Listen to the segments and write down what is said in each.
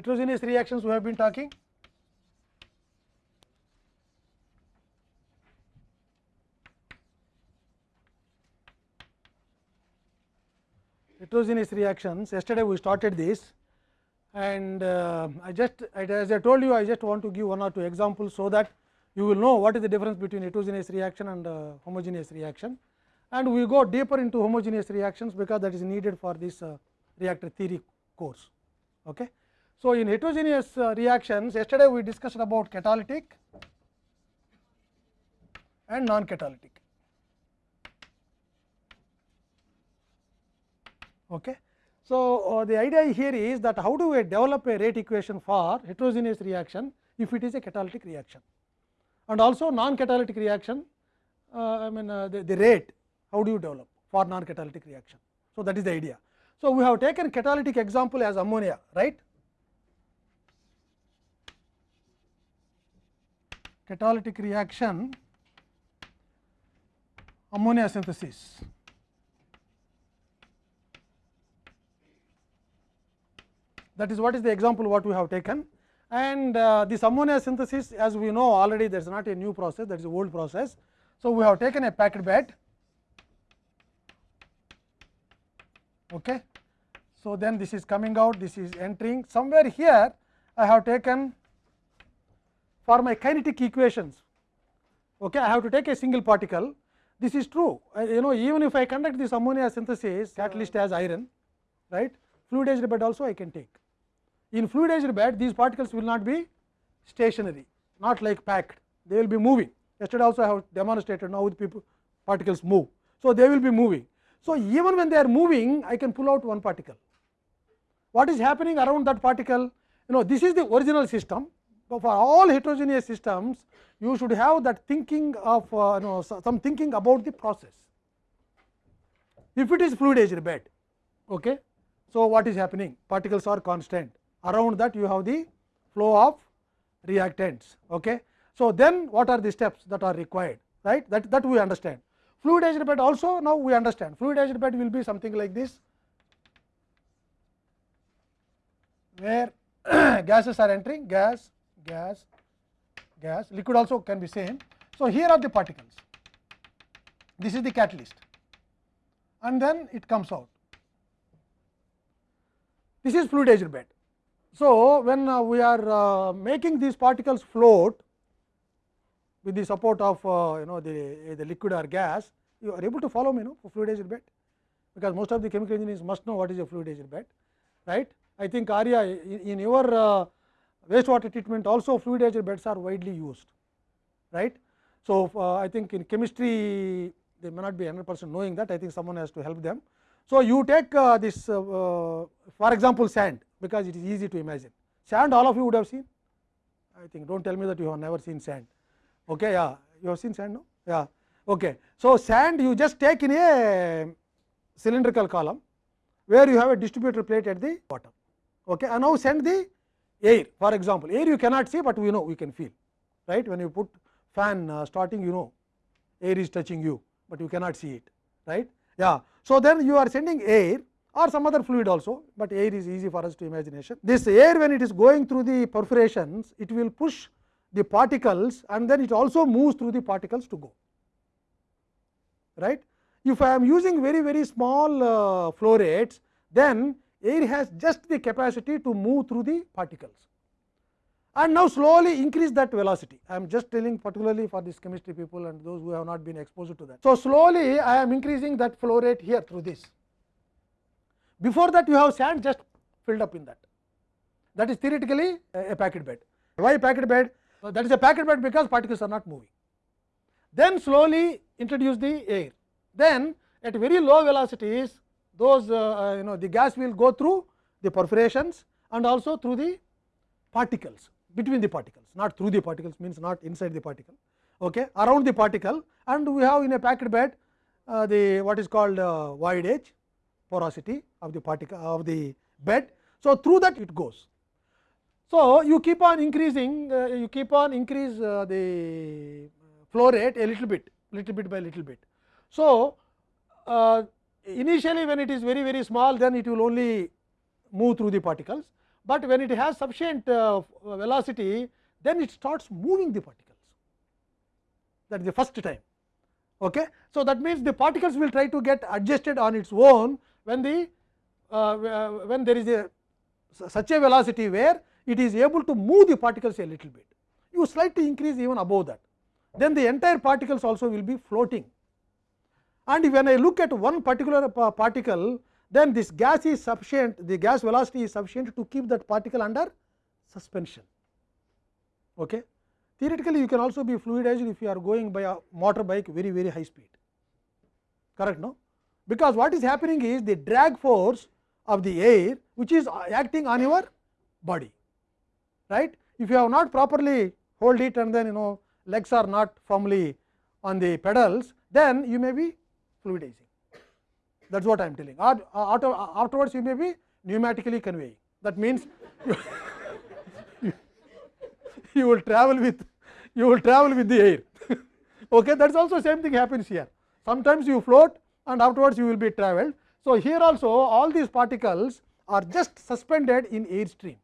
heterogeneous reactions we have been talking. Heterogeneous reactions, yesterday we started this and uh, I just as I told you I just want to give one or two examples, so that you will know what is the difference between heterogeneous reaction and uh, homogeneous reaction and we go deeper into homogeneous reactions, because that is needed for this uh, reactor theory course. Okay. So, in heterogeneous uh, reactions yesterday we discussed about catalytic and non catalytic. Okay. So, uh, the idea here is that how do we develop a rate equation for heterogeneous reaction if it is a catalytic reaction and also non catalytic reaction uh, I mean uh, the, the rate how do you develop for non catalytic reaction. So, that is the idea. So, we have taken catalytic example as ammonia right catalytic reaction ammonia synthesis. That is what is the example what we have taken and uh, this ammonia synthesis as we know already there is not a new process that is old process. So, we have taken a packed bed. Okay. So, then this is coming out this is entering somewhere here I have taken for my kinetic equations. Okay, I have to take a single particle this is true uh, you know even if I conduct this ammonia synthesis catalyst as iron right fluidized bed also I can take. In fluidized bed these particles will not be stationary not like packed they will be moving yesterday also I have demonstrated now with people particles move. So, they will be moving. So, even when they are moving I can pull out one particle. What is happening around that particle you know this is the original system but for all heterogeneous systems you should have that thinking of uh, you know some thinking about the process. If it is fluidized bed okay. So, what is happening particles are constant around that you have the flow of reactants. Okay. So, then what are the steps that are required right that, that we understand. Fluidized bed also now we understand fluidized bed will be something like this where gases are entering gas gas gas liquid also can be same. So, here are the particles this is the catalyst and then it comes out this is fluidized bed. So, when uh, we are uh, making these particles float with the support of uh, you know the, the liquid or gas you are able to follow me know for fluidized bed because most of the chemical engineers must know what is a fluidized bed right. I think Arya in, in your uh, wastewater treatment also fluidized beds are widely used right. So, uh, I think in chemistry they may not be 100 percent knowing that. I think someone has to help them. So, you take uh, this uh, uh, for example, sand because it is easy to imagine. Sand all of you would have seen. I think do not tell me that you have never seen sand. Okay yeah. You have seen sand no? Yeah. Okay. So sand you just take in a cylindrical column where you have a distributor plate at the bottom. Okay and now send the air for example air you cannot see but we know we can feel right when you put fan uh, starting you know air is touching you but you cannot see it right yeah so then you are sending air or some other fluid also, but air is easy for us to imagination. This air when it is going through the perforations, it will push the particles and then it also moves through the particles to go. right. If I am using very very small uh, flow rates, then air has just the capacity to move through the particles and now slowly increase that velocity. I am just telling particularly for this chemistry people and those who have not been exposed to that. So, slowly I am increasing that flow rate here through this. Before that you have sand just filled up in that. That is theoretically a packed bed. Why packed bed? So, that is a packed bed because particles are not moving. Then slowly introduce the air. Then at very low velocities those uh, you know the gas will go through the perforations and also through the particles between the particles not through the particles means not inside the particle okay around the particle and we have in a packed bed uh, the what is called uh, void edge porosity of the particle of the bed. So, through that it goes. So, you keep on increasing uh, you keep on increase uh, the flow rate a little bit little bit by little bit. So, uh, initially when it is very very small then it will only move through the particles, but when it has sufficient uh, velocity then it starts moving the particles that is the first time. Okay. So, that means the particles will try to get adjusted on its own when the uh, when there is a such a velocity where it is able to move the particles a little bit. You slightly increase even above that, then the entire particles also will be floating. And when I look at one particular particle, then this gas is sufficient, the gas velocity is sufficient to keep that particle under suspension. Okay. Theoretically, you can also be fluidized if you are going by a motor bike very very high speed, correct no? Because what is happening is the drag force of the air which is uh, acting on your body, right. If you have not properly hold it and then you know legs are not firmly on the pedals, then you may be fluidizing. That is what I am telling. Or afterwards you may be pneumatically conveying. That means you, you will travel with you will travel with the air. okay, that is also same thing happens here. Sometimes you float and afterwards you will be traveled So, here also all these particles are just suspended in air stream.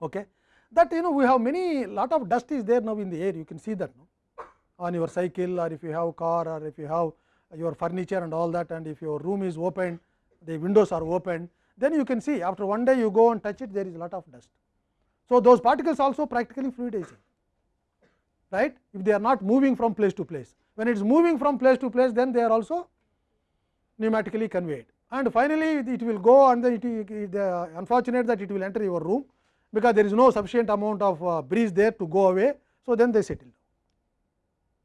Okay. That you know we have many lot of dust is there now in the air you can see that no? On your cycle or if you have car or if you have your furniture and all that and if your room is open the windows are open then you can see after one day you go and touch it there is a lot of dust. So, those particles also practically fluidizing right if they are not moving from place to place. When it is moving from place to place then they are also pneumatically conveyed and finally, it will go and then it, uh, unfortunate that it will enter your room because there is no sufficient amount of uh, breeze there to go away. So, then they settle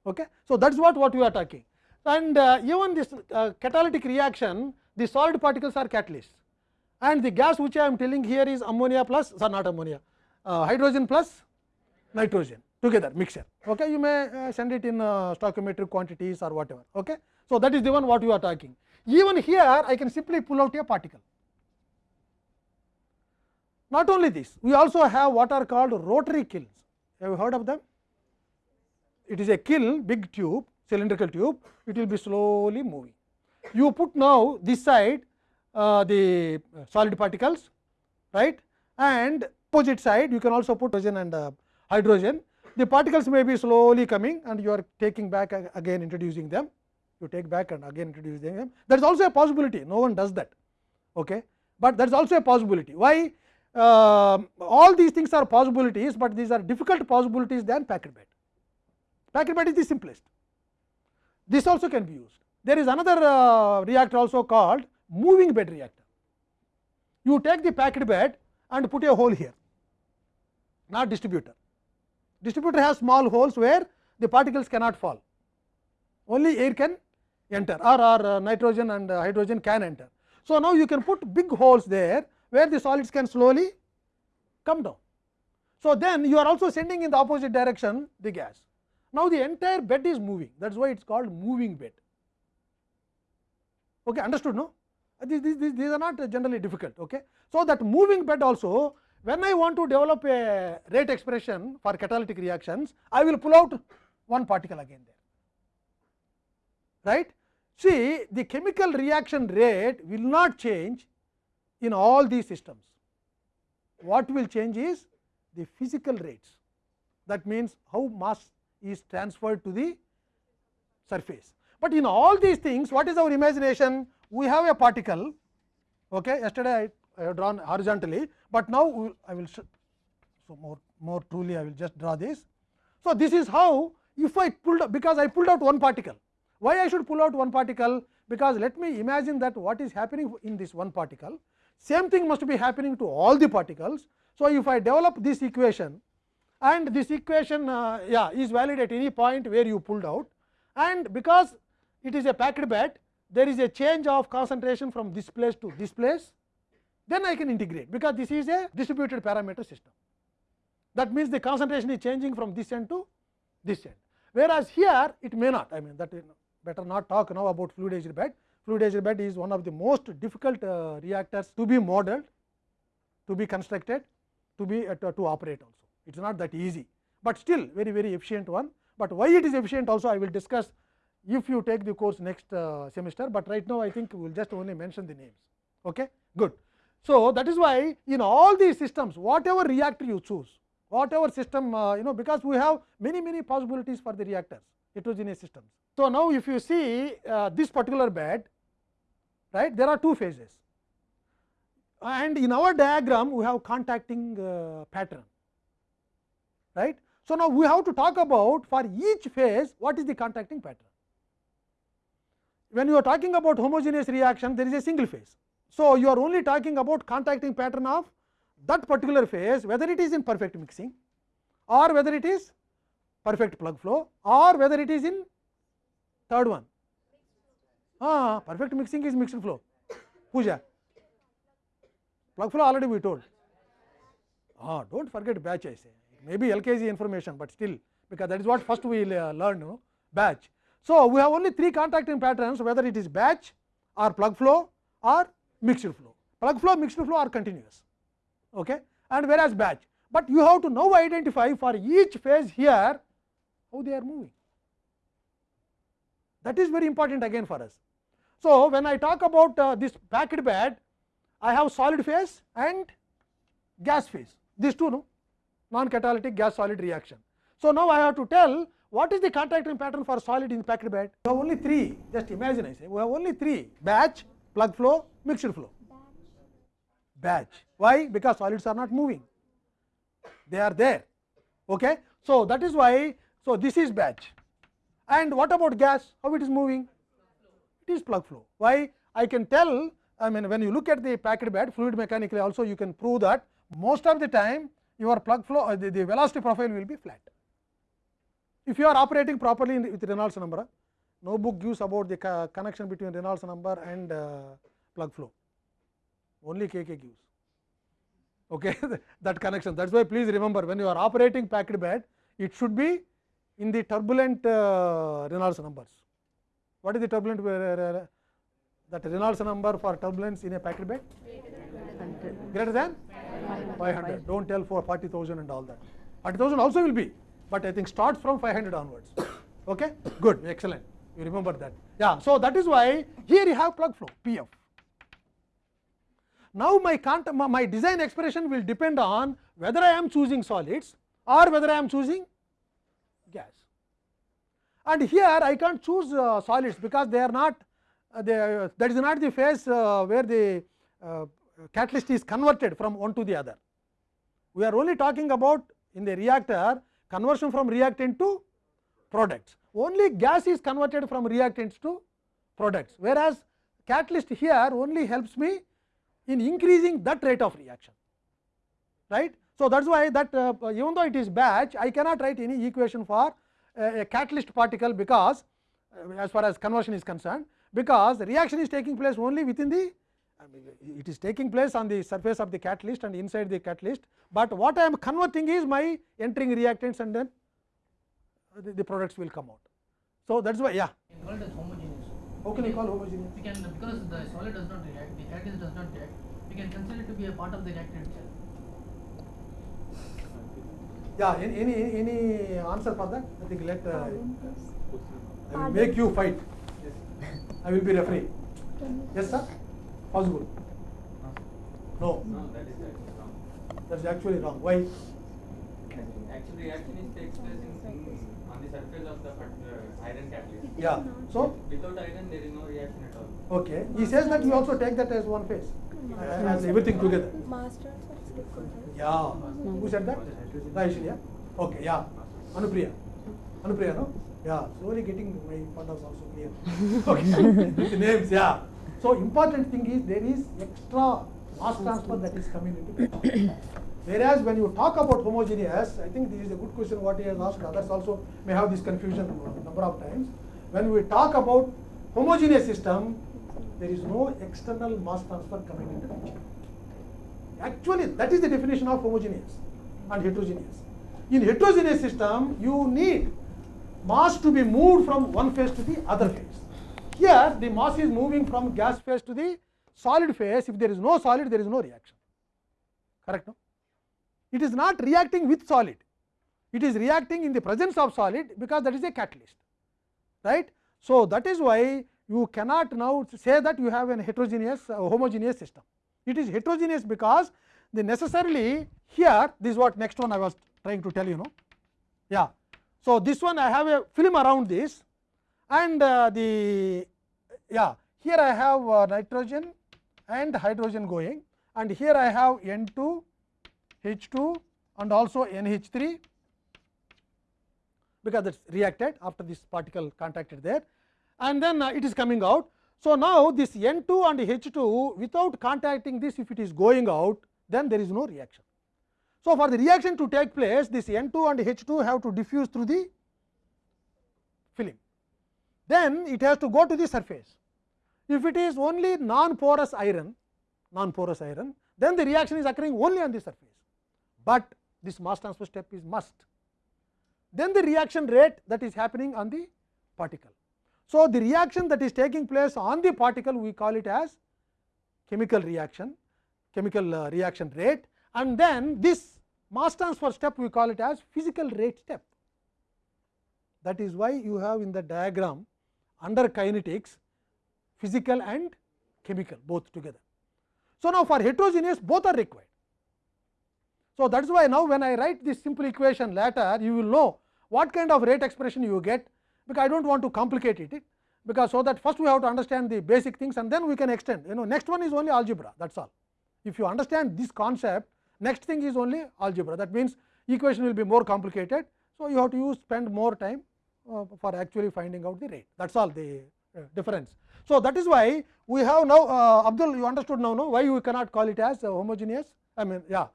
Okay. So, that is what, what we are talking and uh, even this uh, catalytic reaction the solid particles are catalysts and the gas which I am telling here is ammonia plus sorry not ammonia uh, hydrogen plus nitrogen together mixture. Okay. You may uh, send it in uh, stoichiometric quantities or whatever. Okay. So, that is the one what you are talking. Even here I can simply pull out a particle. Not only this, we also have what are called rotary kilns. Have you heard of them? It is a kiln, big tube, cylindrical tube, it will be slowly moving. You put now this side uh, the solid particles, right, and opposite side you can also put hydrogen and uh, hydrogen. The particles may be slowly coming and you are taking back again introducing them. You take back and again introduce them. That is also a possibility no one does that okay? But that is also a possibility. Why? Uh, all these things are possibilities but these are difficult possibilities than packed bed packed bed is the simplest this also can be used there is another uh, reactor also called moving bed reactor you take the packed bed and put a hole here not distributor distributor has small holes where the particles cannot fall only air can enter or, or uh, nitrogen and uh, hydrogen can enter. So, now you can put big holes there where the solids can slowly come down. So, then you are also sending in the opposite direction the gas. Now, the entire bed is moving that is why it is called moving bed. Okay, understood no? Uh, these, these, these are not uh, generally difficult. Okay. So, that moving bed also when I want to develop a rate expression for catalytic reactions, I will pull out one particle again there, right. See the chemical reaction rate will not change in all these systems. What will change is the physical rates that means how mass is transferred to the surface. But in all these things what is our imagination? We have a particle okay. yesterday I have drawn horizontally, but now I will so more more truly I will just draw this. So, this is how if I pulled because I pulled out one particle. Why I should pull out one particle? Because let me imagine that what is happening in this one particle, same thing must be happening to all the particles. So, if I develop this equation and this equation uh, yeah, is valid at any point where you pulled out and because it is a packed bed, there is a change of concentration from this place to this place then I can integrate because this is a distributed parameter system. That means, the concentration is changing from this end to this end, whereas here it may not I mean that better not talk now about fluidized bed. Fluidized bed is one of the most difficult uh, reactors to be modeled, to be constructed, to be uh, to, to operate also. It is not that easy, but still very very efficient one. But why it is efficient also I will discuss if you take the course next uh, semester, but right now I think we will just only mention the names. Okay? Good. So, that is why in all these systems whatever reactor you choose whatever system uh, you know because we have many many possibilities for the reactors heterogeneous systems. So, now if you see uh, this particular bed right there are two phases and in our diagram we have contacting uh, pattern right. So, now we have to talk about for each phase what is the contacting pattern. When you are talking about homogeneous reaction there is a single phase. So, you are only talking about contacting pattern of that particular phase whether it is in perfect mixing or whether it is perfect plug flow or whether it is in third one. Ah, perfect mixing is mixed flow. Pooja. Plug flow already we told. Ah, do not forget batch I say. Maybe LKG information, but still because that is what first we uh, learn no? batch. So, we have only three contacting patterns whether it is batch or plug flow or mixed flow. Plug flow, mixed flow are continuous okay? and whereas batch. But you have to now identify for each phase here how they are moving. That is very important again for us. So, when I talk about uh, this packed bed, I have solid phase and gas phase, these two no non catalytic gas solid reaction. So, now I have to tell what is the contacting pattern for solid in packed bed. We have only three, just imagine I say we have only three batch, plug flow, mixed flow. Batch. Why? Because solids are not moving, they are there. Okay? So, that is why, so this is batch. And what about gas? How it is moving? It is plug flow. Why? I can tell, I mean, when you look at the packed bed, fluid mechanically also you can prove that most of the time your plug flow, uh, the, the velocity profile will be flat. If you are operating properly in, with Reynolds number, no book gives about the co connection between Reynolds number and uh, plug flow, only KK gives okay, that connection. That is why please remember when you are operating packed bed, it should be in the turbulent uh, Reynolds numbers. What is the turbulent uh, that Reynolds number for turbulence in a packed bed? Greater than 500. Do not tell for 40,000 and all that. 40,000 also will be, but I think start from 500 onwards. Okay, good, excellent. You remember that. Yeah, so that is why here you have plug flow PF. Now, my, my design expression will depend on whether I am choosing solids or whether I am choosing gas. And here I can't choose uh, solids because they are not uh, they, uh, that is not the phase uh, where the uh, catalyst is converted from one to the other. We are only talking about in the reactor conversion from reactant to products. Only gas is converted from reactants to products, whereas catalyst here only helps me in increasing that rate of reaction right. So, that is why that uh, even though it is batch I cannot write any equation for uh, a catalyst particle because uh, as far as conversion is concerned because the reaction is taking place only within the it is taking place on the surface of the catalyst and inside the catalyst, but what I am converting is my entering reactants and then the, the products will come out. So, that is why yeah. called as homogeneous. How can you call homogeneous? We can because the solid does not react, the catalyst does not react. We can consider it to be a part of the reactor itself. Yeah, any any, any answer for that? I think let uh, I will make you fight. Yes. I will be referee. Yes, sir. Possible. No, No, that is actually wrong. that's actually wrong. Why? Actually, reaction is takes place in, in on the surface of the particular iron catalyst. Yeah. So Without iron, there is no reaction at all. okay. He says that you also take that as one phase, uh, as everything together. Mass transfer is different. Yeah. Who said that? Raishli, yeah. Okay. Yeah. Anupriya. Anupriya, no? Yeah. Slowly getting my partners also clear. okay. With the names, yeah. So important thing is there is extra mass transfer that is coming into picture. Whereas when you talk about homogeneous, I think this is a good question what he has asked. Others also may have this confusion a number of times. When we talk about homogeneous system, there is no external mass transfer coming into picture. Actually, that is the definition of homogeneous and heterogeneous. In heterogeneous system, you need mass to be moved from one phase to the other phase. Here, the mass is moving from gas phase to the solid phase. If there is no solid, there is no reaction. Correct? No? It is not reacting with solid. It is reacting in the presence of solid because that is a catalyst. Right? So, that is why you cannot now say that you have an heterogeneous uh, homogeneous system. It is heterogeneous because the necessarily here this is what next one I was trying to tell you know. Yeah. So, this one I have a film around this and uh, the yeah here I have uh, nitrogen and hydrogen going and here I have N 2 H 2 and also NH 3 because that is reacted after this particle contacted there and then uh, it is coming out. So, now this N 2 and H 2 without contacting this if it is going out then there is no reaction. So, for the reaction to take place this N 2 and H 2 have to diffuse through the then it has to go to the surface. If it is only non porous iron, non porous iron, then the reaction is occurring only on the surface, but this mass transfer step is must. Then the reaction rate that is happening on the particle. So, the reaction that is taking place on the particle we call it as chemical reaction, chemical uh, reaction rate and then this mass transfer step we call it as physical rate step. That is why you have in the diagram under kinetics physical and chemical both together. So, now for heterogeneous both are required. So, that is why now when I write this simple equation later you will know what kind of rate expression you get because I do not want to complicate it because so that first we have to understand the basic things and then we can extend you know next one is only algebra that is all. If you understand this concept next thing is only algebra that means equation will be more complicated. So, you have to use spend more time for actually finding out the rate. That is all the uh, difference. So, that is why we have now uh, Abdul you understood now no? Why we cannot call it as uh, homogeneous? I mean yeah,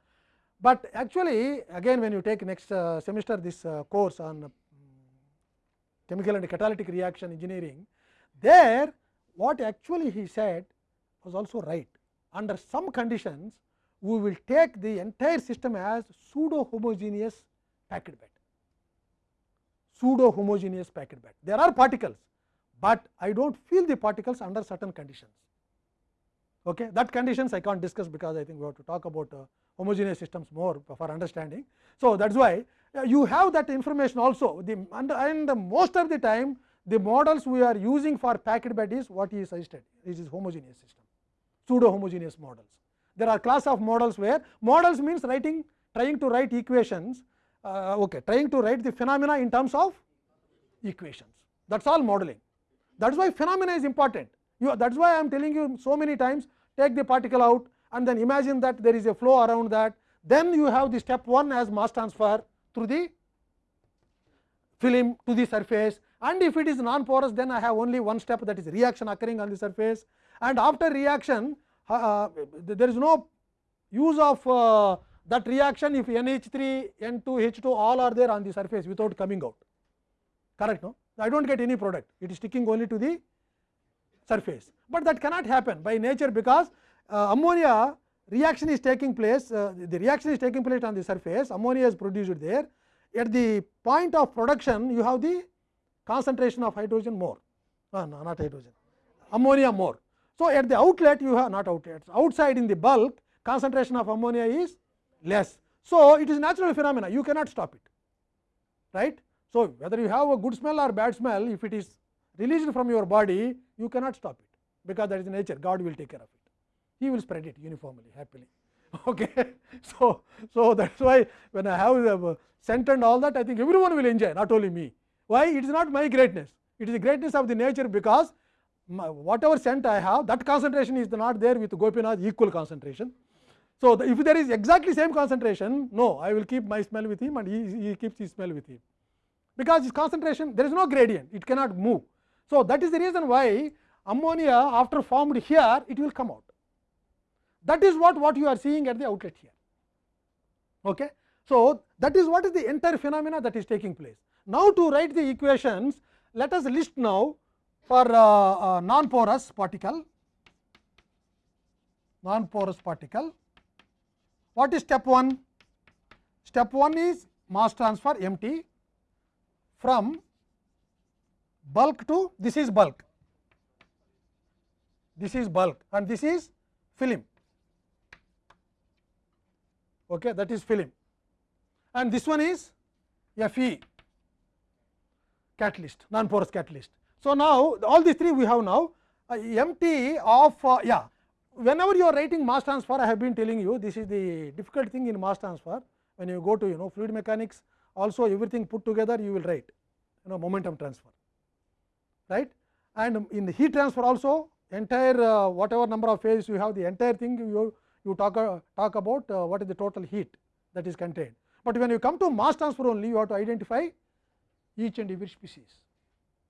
but actually again when you take next uh, semester this uh, course on chemical and catalytic reaction engineering there what actually he said was also right. Under some conditions we will take the entire system as pseudo homogeneous packed bed pseudo homogeneous packed bed there are particles but i don't feel the particles under certain conditions okay that conditions i can't discuss because i think we have to talk about uh, homogeneous systems more for understanding so that's why uh, you have that information also the and, and most of the time the models we are using for packed bed is what he suggested it is homogeneous system pseudo homogeneous models there are class of models where models means writing trying to write equations uh, okay trying to write the phenomena in terms of equations that is all modeling that is why phenomena is important you that is why I am telling you so many times take the particle out and then imagine that there is a flow around that then you have the step 1 as mass transfer through the film to the surface and if it is non porous then I have only one step that is reaction occurring on the surface and after reaction uh, there is no use of uh, that reaction if NH3, N2, H2 all are there on the surface without coming out correct no I do not get any product it is sticking only to the surface, but that cannot happen by nature because uh, ammonia reaction is taking place uh, the reaction is taking place on the surface ammonia is produced there at the point of production you have the concentration of hydrogen more uh, no, not hydrogen ammonia more. So, at the outlet you have not outlet outside in the bulk concentration of ammonia is less. So, it is natural phenomena you cannot stop it right. So, whether you have a good smell or bad smell if it is released from your body you cannot stop it because that is nature God will take care of it he will spread it uniformly happily okay. So, so that is why when I have the scent and all that I think everyone will enjoy not only me why it is not my greatness it is the greatness of the nature because my, whatever scent I have that concentration is not there with Gopinath equal concentration. So, the, if there is exactly same concentration no I will keep my smell with him and he, he keeps his smell with him because his concentration there is no gradient it cannot move. So, that is the reason why ammonia after formed here it will come out that is what what you are seeing at the outlet here. Okay. So, that is what is the entire phenomena that is taking place. Now, to write the equations let us list now for uh, uh, non porous particle non porous particle what is step 1 step 1 is mass transfer empty from bulk to this is bulk this is bulk and this is film okay that is film and this one is Fe catalyst non porous catalyst. So, now all these three we have now uh, empty of uh, yeah whenever you are writing mass transfer I have been telling you this is the difficult thing in mass transfer. When you go to you know fluid mechanics also everything put together you will write you know momentum transfer right? And in the heat transfer also entire uh, whatever number of phases you have the entire thing you you talk uh, talk about uh, what is the total heat that is contained. But when you come to mass transfer only you have to identify each and every species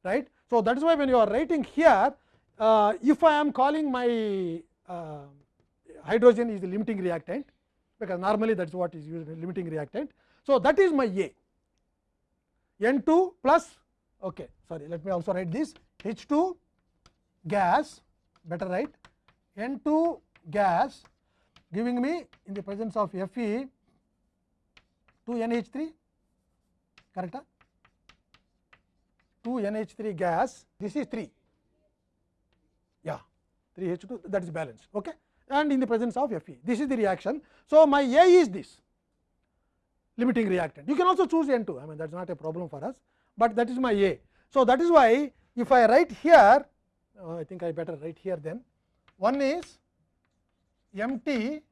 right? So that is why when you are writing here uh, if i am calling my uh, hydrogen is the limiting reactant because normally that is what is used in limiting reactant so that is my a N 2 plus okay sorry let me also write this h2 gas better write n2 gas giving me in the presence of fe 2 nh3 correct ah? 2 nh3 gas this is 3 3 h2 that is balanced okay and in the presence of fe this is the reaction so my a is this limiting reactant you can also choose n2 i mean that is not a problem for us but that is my a so that is why if i write here uh, i think i better write here then one is mt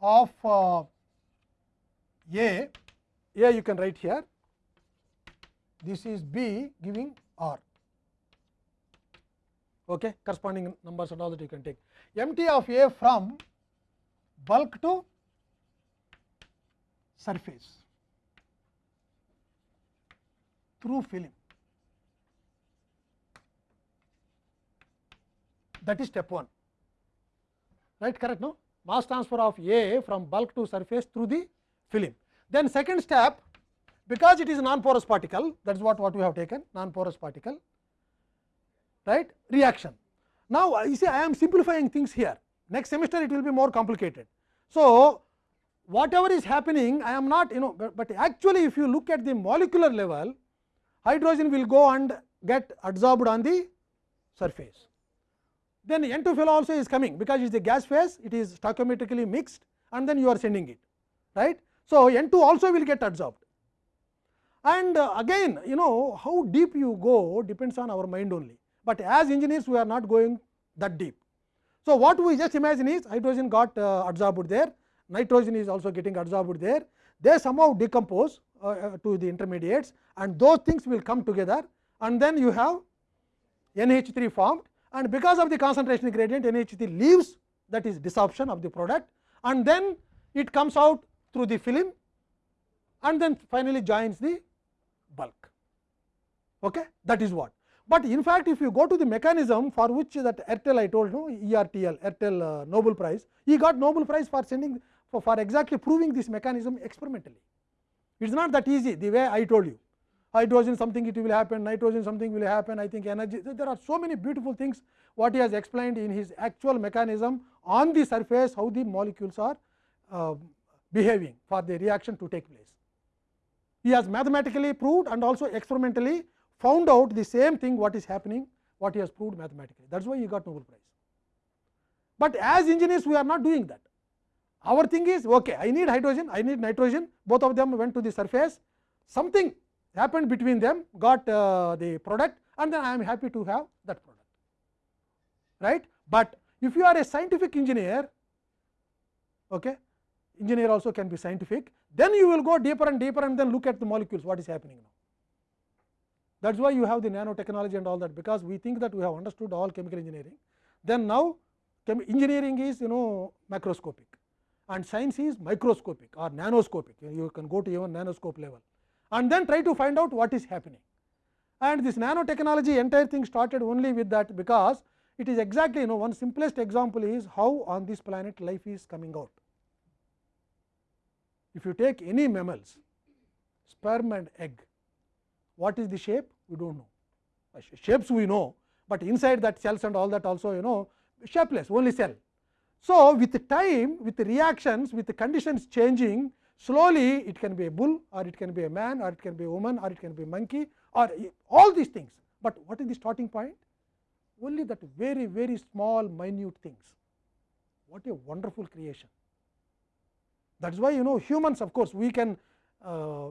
of uh, a a you can write here this is b giving r okay corresponding numbers and all that you can take mt of a from bulk to surface through film that is step 1 right correct no mass transfer of a from bulk to surface through the film then second step because it is non porous particle that is what what we have taken non porous particle right reaction now you see i am simplifying things here next semester it will be more complicated so whatever is happening i am not you know but, but actually if you look at the molecular level hydrogen will go and get adsorbed on the surface then n2 fellow also is coming because it is a gas phase it is stoichiometrically mixed and then you are sending it right so n2 also will get adsorbed and again you know how deep you go depends on our mind only but as engineers we are not going that deep. So what we just imagine is hydrogen got uh, absorbed there. Nitrogen is also getting absorbed there. They somehow decompose uh, uh, to the intermediates and those things will come together. And then you have NH3 formed. And because of the concentration gradient NH3 leaves that is desorption of the product. And then it comes out through the film. And then finally joins the bulk. Okay? That is what but in fact if you go to the mechanism for which that Ertel I told you ERTL Ertel uh, Nobel Prize he got Nobel Prize for sending for, for exactly proving this mechanism experimentally it is not that easy the way I told you hydrogen something it will happen nitrogen something will happen I think energy there are so many beautiful things what he has explained in his actual mechanism on the surface how the molecules are uh, behaving for the reaction to take place he has mathematically proved and also experimentally found out the same thing what is happening what he has proved mathematically that is why he got Nobel Prize. But as engineers we are not doing that our thing is okay I need hydrogen I need nitrogen both of them went to the surface something happened between them got uh, the product and then I am happy to have that product right. But if you are a scientific engineer okay, engineer also can be scientific then you will go deeper and deeper and then look at the molecules what is happening now. That is why you have the nanotechnology and all that because we think that we have understood all chemical engineering. Then now engineering is you know macroscopic and science is microscopic or nanoscopic you can go to even nanoscope level and then try to find out what is happening. And this nanotechnology entire thing started only with that because it is exactly you know one simplest example is how on this planet life is coming out. If you take any mammals sperm and egg what is the shape we do not know shapes we know, but inside that cells and all that also you know shapeless only cell. So, with time with reactions with the conditions changing slowly it can be a bull or it can be a man or it can be a woman or it can be a monkey or all these things, but what is the starting point only that very very small minute things what a wonderful creation. That is why you know humans of course we can uh,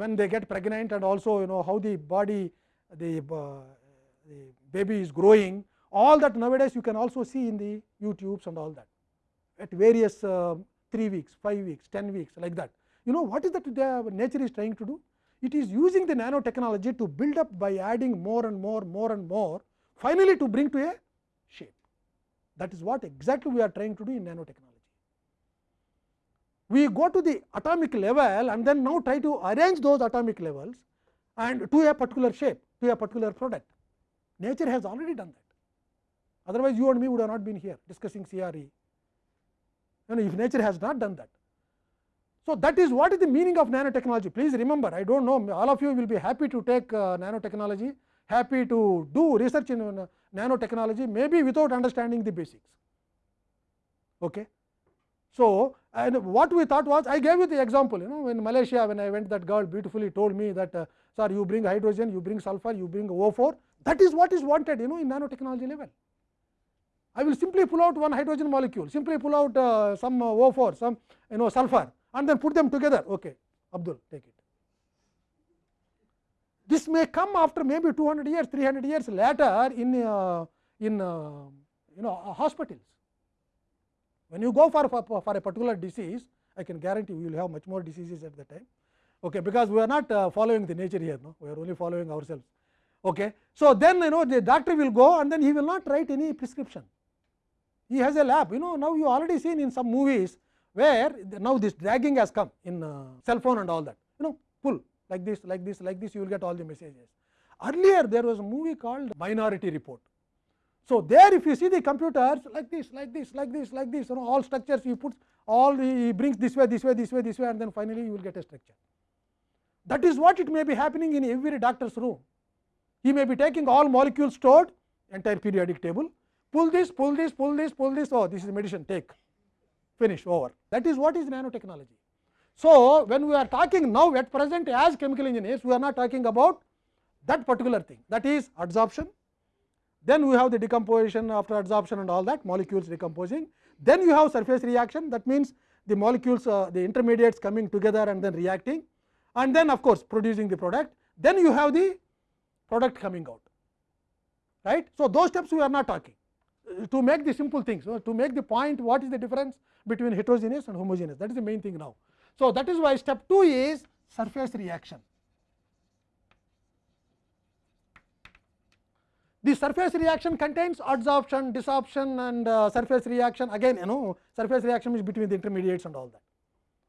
when they get pregnant and also you know how the body the, uh, the baby is growing all that nowadays you can also see in the YouTubes and all that at various uh, 3 weeks, 5 weeks, 10 weeks like that. You know what is that the nature is trying to do? It is using the nanotechnology to build up by adding more and more, more and more finally to bring to a shape. That is what exactly we are trying to do in nanotechnology. We go to the atomic level and then now try to arrange those atomic levels and to a particular shape, to a particular product. Nature has already done that. Otherwise, you and me would have not been here discussing CRE. You know, if nature has not done that. So, that is what is the meaning of nanotechnology. Please remember, I do not know, all of you will be happy to take uh, nanotechnology, happy to do research in uh, nanotechnology, maybe without understanding the basics. Okay. So, and what we thought was, I gave you the example, you know, in Malaysia, when I went, that girl beautifully told me that, uh, sir, you bring hydrogen, you bring sulfur, you bring O4, that is what is wanted, you know, in nanotechnology level. I will simply pull out one hydrogen molecule, simply pull out uh, some uh, O4, some you know sulfur and then put them together. Okay, Abdul, take it. This may come after maybe 200 years, 300 years later in, uh, in uh, you know uh, hospitals. When you go for, for, for a particular disease, I can guarantee you will have much more diseases at the time. Okay, because we are not uh, following the nature here, no? we are only following ourselves. Okay. So, then you know the doctor will go and then he will not write any prescription he has a lab you know now you already seen in some movies where now this dragging has come in uh, cell phone and all that you know pull like this like this like this you will get all the messages earlier there was a movie called minority report so there if you see the computers like this like this like this like this you know all structures you put all he brings this way this way this way this way and then finally you will get a structure that is what it may be happening in every doctor's room he may be taking all molecules stored entire periodic table pull this, pull this, pull this, pull this, oh, this is medicine, take, finish, over. That is what is nanotechnology. So, when we are talking now at present as chemical engineers, we are not talking about that particular thing, that is adsorption. Then we have the decomposition after adsorption and all that, molecules decomposing. Then you have surface reaction, that means the molecules, uh, the intermediates coming together and then reacting, and then of course, producing the product. Then you have the product coming out, right. So, those steps we are not talking to make the simple things, so to make the point what is the difference between heterogeneous and homogeneous that is the main thing now. So, that is why step 2 is surface reaction. The surface reaction contains adsorption, desorption and uh, surface reaction again you know surface reaction is between the intermediates and all that.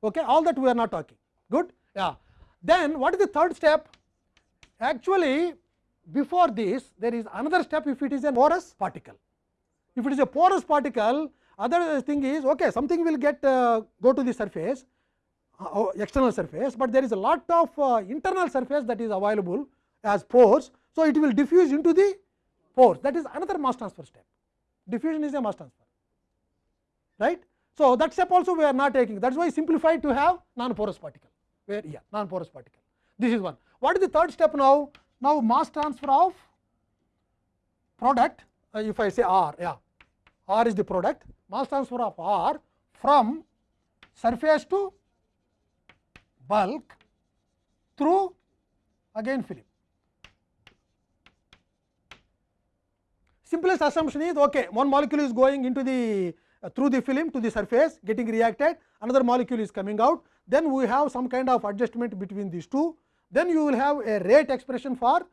Okay, all that we are not talking good. Yeah. Then what is the third step? Actually before this there is another step if it is a porous particle. If it is a porous particle, other thing is okay, something will get uh, go to the surface, uh, external surface, but there is a lot of uh, internal surface that is available as pores. So, it will diffuse into the pores that is another mass transfer step. Diffusion is a mass transfer, right. So, that step also we are not taking that is why simplified to have non porous particle where yeah non porous particle. This is one. What is the third step now? Now, mass transfer of product uh, if I say R yeah R is the product mass transfer of R from surface to bulk through again film. Simplest assumption is okay one molecule is going into the uh, through the film to the surface getting reacted another molecule is coming out. Then we have some kind of adjustment between these two. Then you will have a rate expression for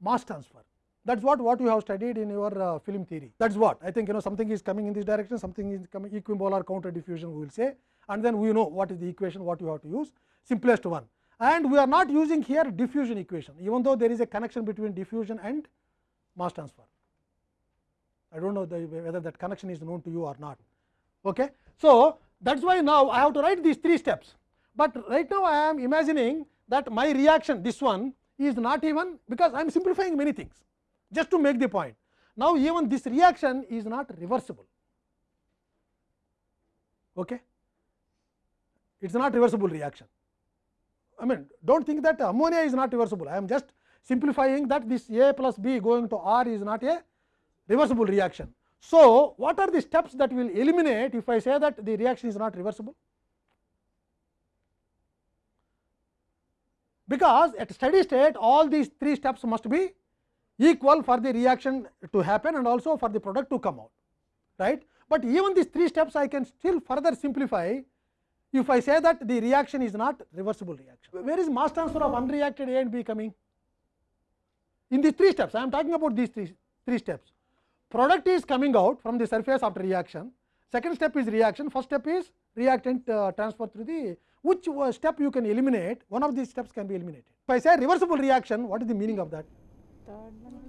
mass transfer. That is what what you have studied in your uh, film theory. That is what. I think you know something is coming in this direction something is coming equimolar counter diffusion we will say. And then we know what is the equation what you have to use. Simplest one. And we are not using here diffusion equation even though there is a connection between diffusion and mass transfer. I do not know the, whether that connection is known to you or not. Okay. So, that is why now I have to write these three steps, but right now I am imagining that my reaction this one is not even because I am simplifying many things just to make the point. Now, even this reaction is not reversible. Okay. It is not reversible reaction. I mean do not think that ammonia is not reversible, I am just simplifying that this A plus B going to R is not a reversible reaction. So, what are the steps that will eliminate if I say that the reaction is not reversible? Because at steady state all these three steps must be equal for the reaction to happen and also for the product to come out right. But even these three steps I can still further simplify if I say that the reaction is not reversible reaction. Where is mass transfer of unreacted A and B coming? In these three steps I am talking about these three, three steps. Product is coming out from the surface after reaction, second step is reaction, first step is reactant uh, transfer through the which uh, step you can eliminate, one of these steps can be eliminated. If I say reversible reaction, what is the meaning of that?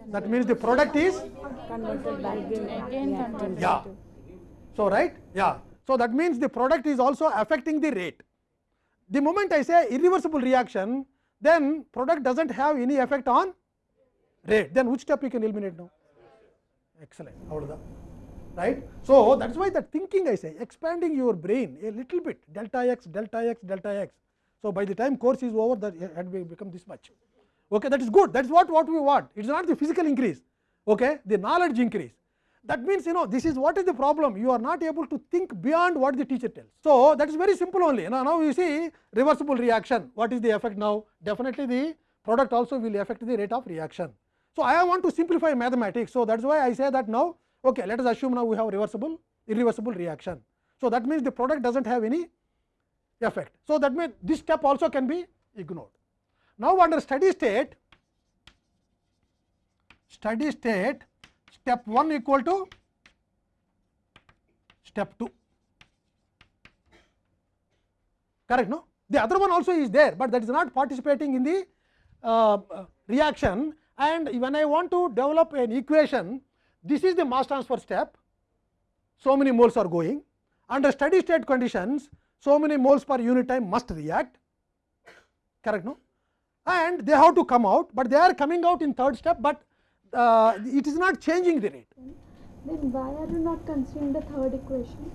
That means the product is Converted back reactant. yeah. So, right? Yeah. So, that means the product is also affecting the rate. The moment I say irreversible reaction, then product does not have any effect on rate. Then which step you can eliminate now? Excellent. Right? So, that is why the thinking I say expanding your brain a little bit delta x, delta x, delta x. So, by the time course is over that had become this much. Okay, that is good. That is what, what we want. It is not the physical increase, okay, the knowledge increase. That means you know this is what is the problem. You are not able to think beyond what the teacher tells. So that is very simple only. Now, now you see reversible reaction. What is the effect now? Definitely the product also will affect the rate of reaction. So I want to simplify mathematics. So that is why I say that now. Okay, let us assume now we have reversible irreversible reaction. So that means the product does not have any effect. So that means this step also can be ignored. Now under steady state, steady state step 1 equal to step 2 correct no the other one also is there but that is not participating in the uh, reaction and when i want to develop an equation this is the mass transfer step so many moles are going under steady state conditions so many moles per unit time must react correct no and they have to come out but they are coming out in third step but uh, it is not changing the rate Then why are you not considering the third equation?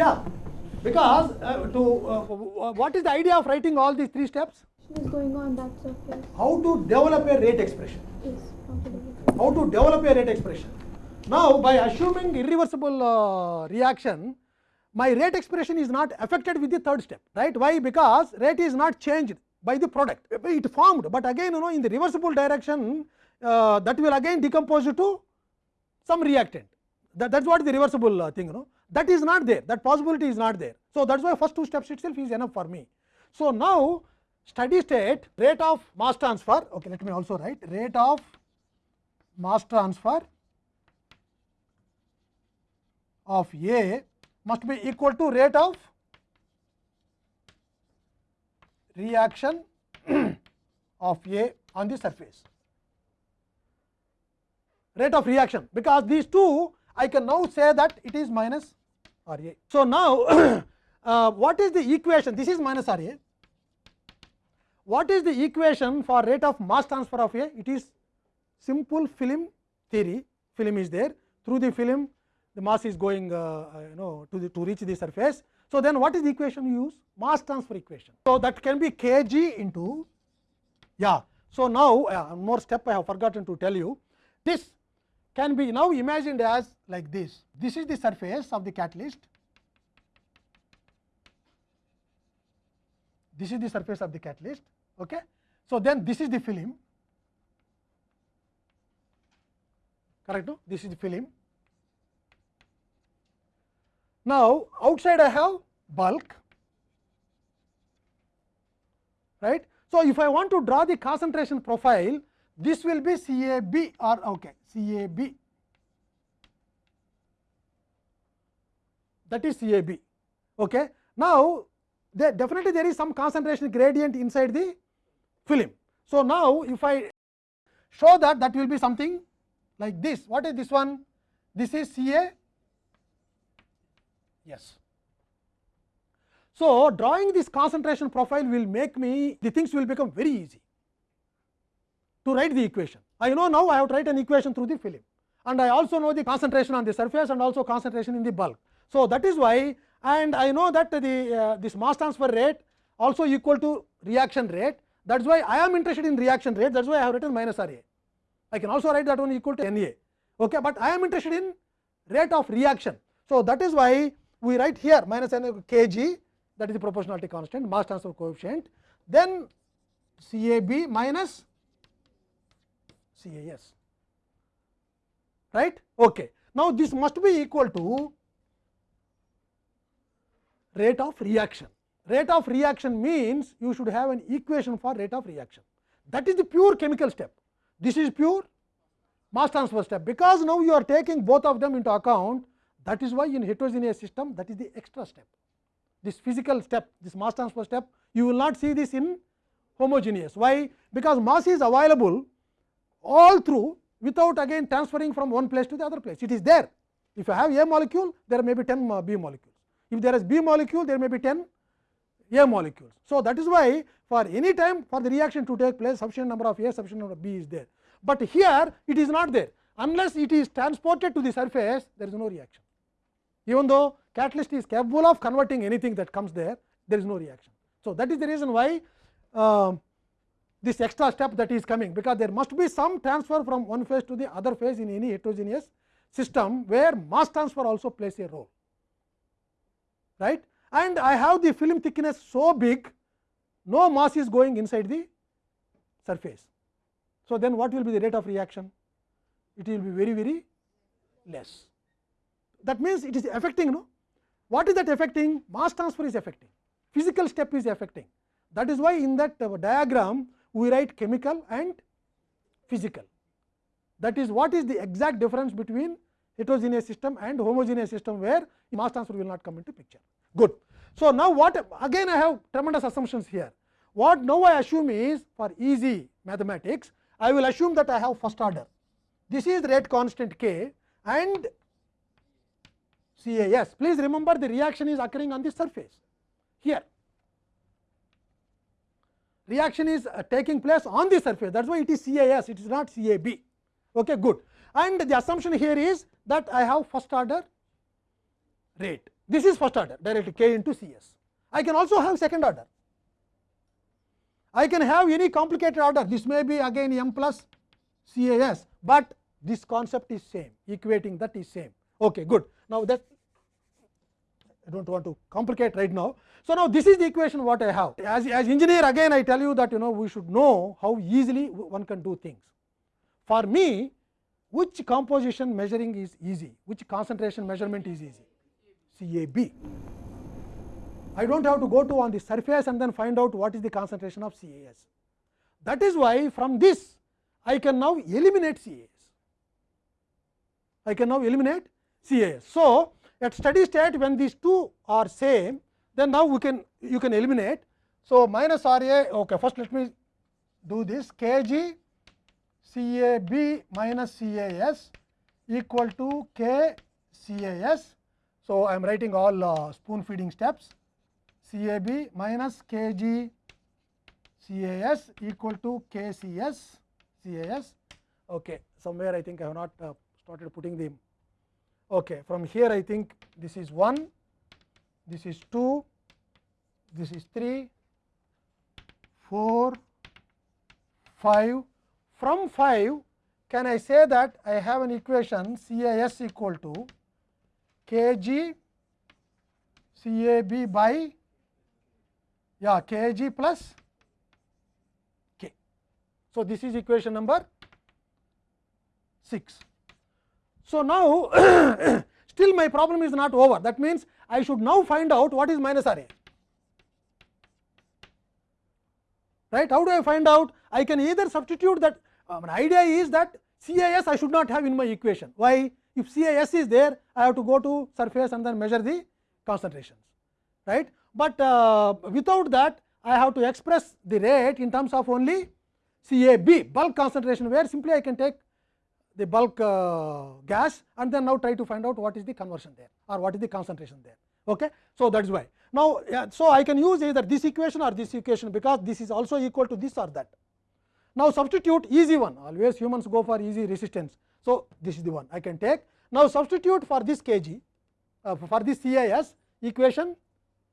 yeah because uh, to uh, what is the idea of writing all these three steps Is going on that surface. how to develop a rate expression? Is how to develop a rate expression? Now by assuming irreversible uh, reaction my rate expression is not affected with the third step right? Why? Because rate is not changed by the product. It formed but again you know in the reversible direction uh, that will again decompose to some reactant. That, that's what the reversible uh, thing you know. That is not there. That possibility is not there. So that's why first two steps itself is enough for me. So now steady state rate of mass transfer okay let me also write rate of mass transfer of A must be equal to rate of reaction of A on the surface. Rate of reaction because these two I can now say that it is minus R A. So, now uh, what is the equation? This is minus R A. What is the equation for rate of mass transfer of A? It is simple film theory, film is there through the film the mass is going uh, uh, you know to the to reach the surface. So, then what is the equation you use? Mass transfer equation. So, that can be kg into yeah. So, now uh, more step I have forgotten to tell you this can be now imagined as like this. This is the surface of the catalyst. This is the surface of the catalyst. Okay. So, then this is the film correct no? This is the film. Now, outside I have bulk right. So, if I want to draw the concentration profile this will be CAB or okay CAB that is CAB. Okay. Now, there definitely there is some concentration gradient inside the film. So, now if I show that that will be something like this. What is this one? This is CA. Yes. So, drawing this concentration profile will make me the things will become very easy to write the equation. I know now I have to write an equation through the film and I also know the concentration on the surface and also concentration in the bulk. So, that is why and I know that the uh, this mass transfer rate also equal to reaction rate that is why I am interested in reaction rate that is why I have written minus R A. I can also write that one equal to N A, okay, but I am interested in rate of reaction. So, that is why we write here minus N kg that is the proportionality constant mass transfer coefficient then c a b minus c a s right. Okay. Now, this must be equal to rate of reaction. Rate of reaction means you should have an equation for rate of reaction. That is the pure chemical step. This is pure mass transfer step, because now you are taking both of them into account. That is why in heterogeneous system that is the extra step. This physical step, this mass transfer step, you will not see this in homogeneous. Why? Because mass is available all through without again transferring from one place to the other place. It is there. If you have A molecule, there may be 10 B molecules. If there is B molecule, there may be 10 A molecules. So, that is why for any time for the reaction to take place, sufficient number of A, sufficient number of B is there. But here it is not there. Unless it is transported to the surface, there is no reaction. Even though catalyst is capable of converting anything that comes there, there is no reaction. So, that is the reason why uh, this extra step that is coming, because there must be some transfer from one phase to the other phase in any heterogeneous system, where mass transfer also plays a role. Right? And I have the film thickness so big, no mass is going inside the surface. So, then what will be the rate of reaction? It will be very, very less. That means, it is affecting no. What is that affecting? Mass transfer is affecting, physical step is affecting. That is why in that uh, diagram we write chemical and physical. That is what is the exact difference between heterogeneous system and homogeneous system, where mass transfer will not come into picture. Good. So, now what again I have tremendous assumptions here. What now I assume is for easy mathematics, I will assume that I have first order. This is rate constant k and CAS. Please remember the reaction is occurring on the surface here. Reaction is uh, taking place on the surface that is why it is CAS, it is not CAB. Okay, good. And the assumption here is that I have first order rate. This is first order directly k into c s I can also have second order. I can have any complicated order. This may be again m plus c a s but this concept is same, equating that is same. Okay, good. Now, that I do not want to complicate right now. So, now this is the equation what I have. As, as engineer again I tell you that you know we should know how easily one can do things. For me, which composition measuring is easy, which concentration measurement is easy? CAB. I do not have to go to on the surface and then find out what is the concentration of CAS. That is why from this I can now eliminate CAS. I can now eliminate CAS. So, at steady state when these two are same, then now we can you can eliminate. So, minus R A okay, first let me do this k g C A B minus C A S equal to k C A S. So, I am writing all uh, spoon feeding steps C A B minus k g C A S equal to k C S C A S. Okay. Somewhere I think I have not uh, started putting the okay. From here I think this is 1, this is 2, this is 3, 4, 5. From 5 can I say that I have an equation C A S equal to kg CAB C A B by yeah kg plus k. So, this is equation number 6. So, now still my problem is not over that means, I should now find out what is minus R A right. How do I find out? I can either substitute that um, idea is that CAS I should not have in my equation. Why? If CAS is there, I have to go to surface and then measure the concentrations, right. But uh, without that, I have to express the rate in terms of only CAB bulk concentration, where simply I can take the bulk uh, gas and then now try to find out what is the conversion there or what is the concentration there. Okay. So, that is why. Now, yeah, so I can use either this equation or this equation, because this is also equal to this or that. Now, substitute easy one always humans go for easy resistance. So, this is the one I can take. Now, substitute for this kg uh, for this CIS equation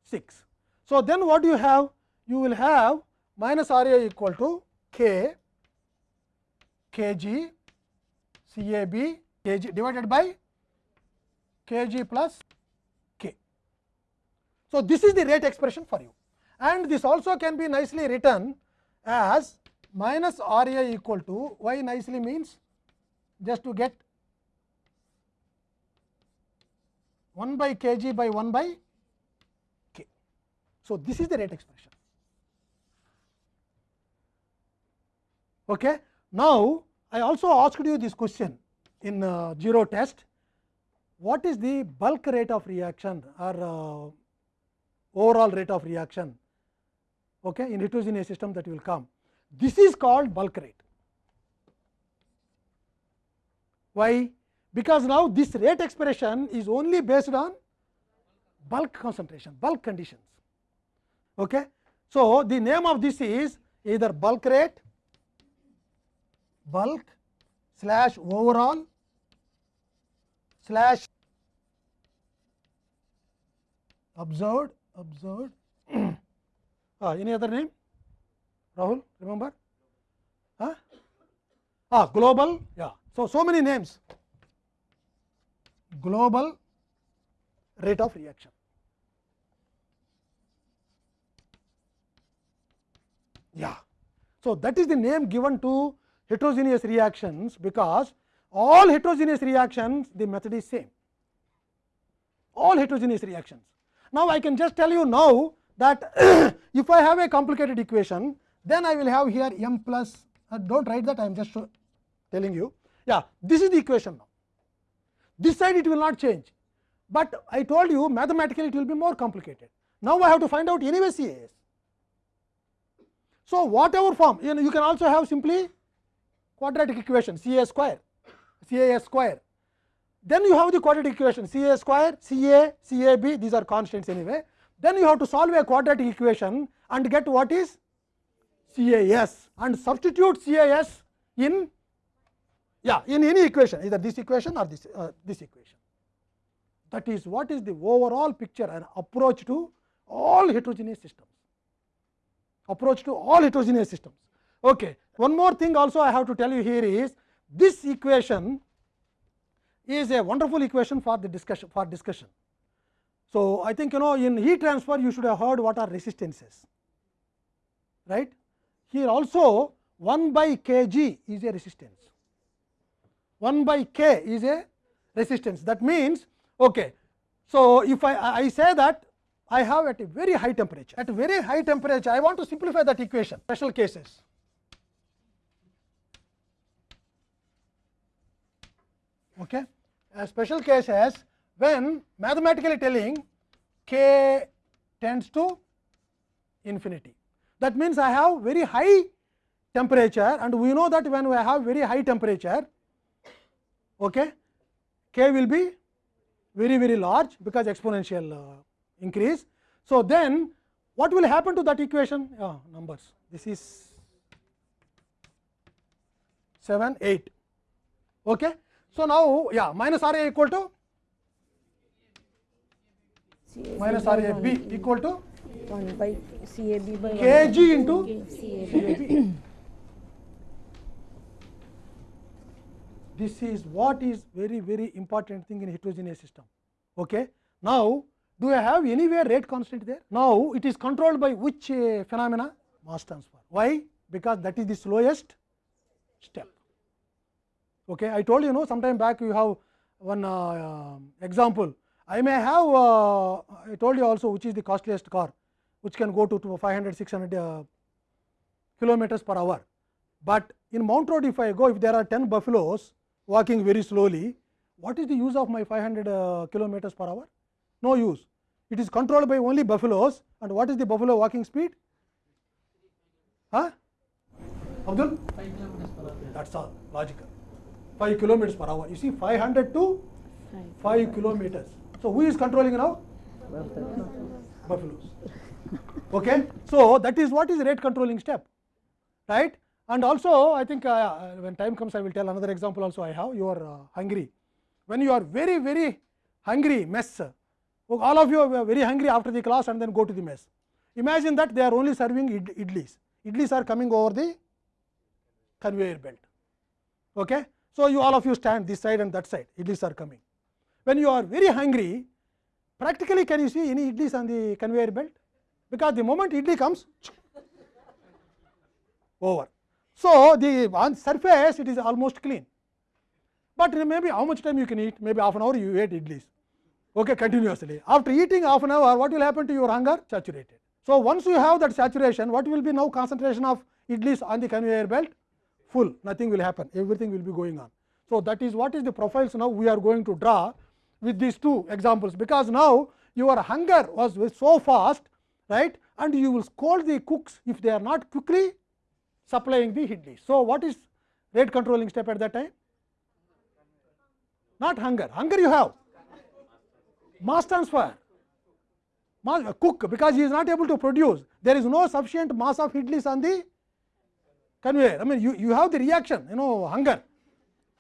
6. So, then what do you have? You will have minus R A equal to k kg CAB kg divided by kg plus k. So, this is the rate expression for you and this also can be nicely written as minus R A equal to y nicely means just to get 1 by kg by 1 by k. So, this is the rate expression. Okay. Now, I also asked you this question in uh, zero test what is the bulk rate of reaction or uh, overall rate of reaction okay, in heterogeneous system that will come. This is called bulk rate. Why? Because now this rate expression is only based on bulk concentration, bulk conditions. Okay. So, the name of this is either bulk rate, bulk slash overall slash observed observed uh, any other name rahul remember huh? ah, global yeah so so many names global rate of reaction yeah so that is the name given to heterogeneous reactions because all heterogeneous reactions the method is same all heterogeneous reactions now i can just tell you now that if i have a complicated equation then i will have here m plus uh, don't write that i am just telling you yeah this is the equation now. This side it will not change. But i told you mathematically it will be more complicated. Now i have to find out anyway cas so whatever form you, know, you can also have simply quadratic equation ca square cas square. Then you have the quadratic equation ca square ca cab these are constants anyway. Then you have to solve a quadratic equation and get what is cas and substitute cas in yeah in any equation either this equation or this uh, this equation. That is what is the overall picture and approach to all heterogeneous systems? Approach to all heterogeneous systems. Okay one more thing also i have to tell you here is this equation is a wonderful equation for the discussion for discussion. So i think you know in heat transfer you should have heard what are resistances right? Here also 1 by kg is a resistance 1 by k is a resistance that means okay so if i i say that i have at a very high temperature at very high temperature i want to simplify that equation special cases okay a special case as when mathematically telling k tends to infinity that means i have very high temperature and we know that when we have very high temperature okay k will be very very large because exponential uh, increase so then what will happen to that equation yeah, numbers this is 7 8 okay so now yeah minus r a equal to minus r a b equal to 1 by CAB by 1 kg into CAB. This is what is very very important thing in heterogeneous system okay now do i have anywhere rate constant there now it is controlled by which uh, phenomena mass transfer why because that is the slowest step okay i told you know sometime back you have one uh, uh, example i may have uh, i told you also which is the costliest car which can go to, to 500 600 uh, kilometers per hour but in mount road if i go if there are 10 buffaloes walking very slowly what is the use of my 500 uh, kilometers per hour no use it is controlled by only buffaloes and what is the buffalo walking speed huh abdul 5 kilometers per hour. that's all logical 5 kilometers per hour you see 500 to 5 kilometers so who is controlling now buffaloes okay so that is what is rate controlling step right and also i think uh, when time comes i will tell another example also i have you are uh, hungry when you are very very hungry mess all of you are very hungry after the class and then go to the mess imagine that they are only serving id idlis idlis are coming over the conveyor belt okay so you all of you stand this side and that side idlis are coming when you are very hungry practically can you see any idlis on the conveyor belt because the moment idli comes over so the on surface it is almost clean but maybe how much time you can eat maybe half an hour you ate idlis okay, continuously. After eating half an hour, what will happen to your hunger? Saturated. So, once you have that saturation, what will be now concentration of idlis on the conveyor belt? Full, nothing will happen, everything will be going on. So, that is what is the profiles now we are going to draw with these two examples, because now your hunger was so fast, right, and you will scold the cooks if they are not quickly supplying the idlis. So, what is rate controlling step at that time? Not hunger, hunger you have, mass transfer, mass, cook because he is not able to produce, there is no sufficient mass of idlis on the conveyor. I mean you, you have the reaction, you know hunger,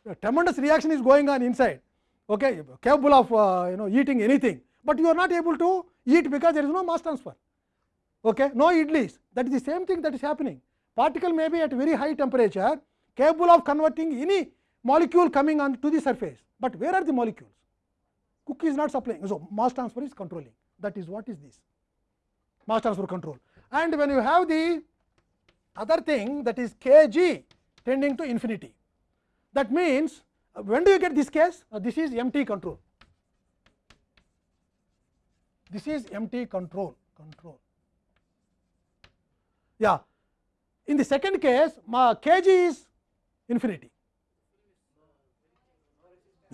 a tremendous reaction is going on inside, okay, capable of uh, you know eating anything, but you are not able to eat because there is no mass transfer, okay, no idlis. That is the same thing that is happening. Particle may be at very high temperature, capable of converting any molecule coming on to the surface, but where are the molecules? Cook is not supplying, so mass transfer is controlling. That is what is this mass transfer control. And when you have the other thing that is k g tending to infinity, that means uh, when do you get this case? Uh, this is empty control. This is empty control control. Yeah. In the second case, ma kg is infinity.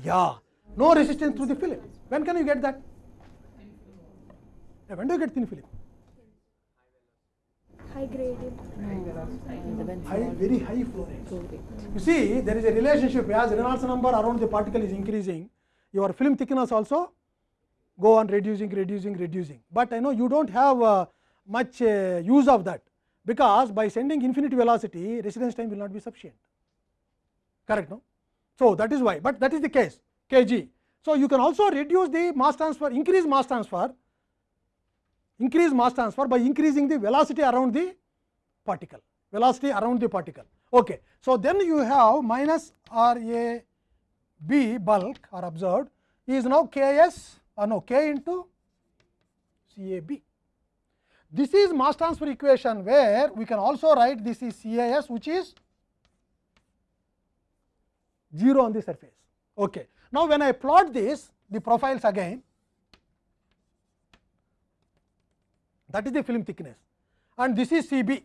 Yeah, no resistance through the film. When can you get that? Yeah, when do you get thin film? high gradient. High, very high flow rates. You see, there is a relationship as Reynolds number around the particle is increasing, your film thickness also go on reducing, reducing, reducing. But I know you do not have uh, much uh, use of that, because by sending infinite velocity, residence time will not be sufficient. Correct, no? So, that is why, but that is the case kg. So, you can also reduce the mass transfer, increase mass transfer, increase mass transfer by increasing the velocity around the particle, velocity around the particle. Okay. So, then you have minus R A B bulk or observed is now K S or no K into C A B. This is mass transfer equation where we can also write this is C A S which is 0 on the surface. Okay. Now, when I plot this the profiles again that is the film thickness and this is CB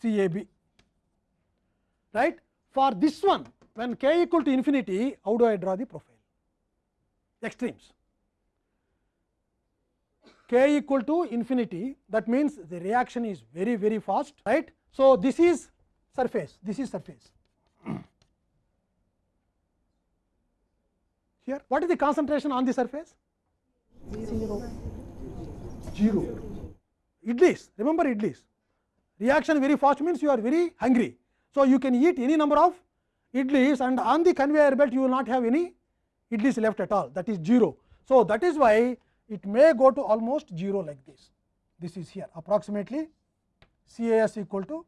CAB right. For this one when k equal to infinity how do I draw the profile extremes k equal to infinity that means the reaction is very very fast right. So, this is surface this is surface here what is the concentration on the surface 0 idlis remember idlis reaction very fast means you are very hungry so you can eat any number of idlis and on the conveyor belt you will not have any idlis left at all that is 0 so that is why it may go to almost 0 like this this is here approximately cas equal to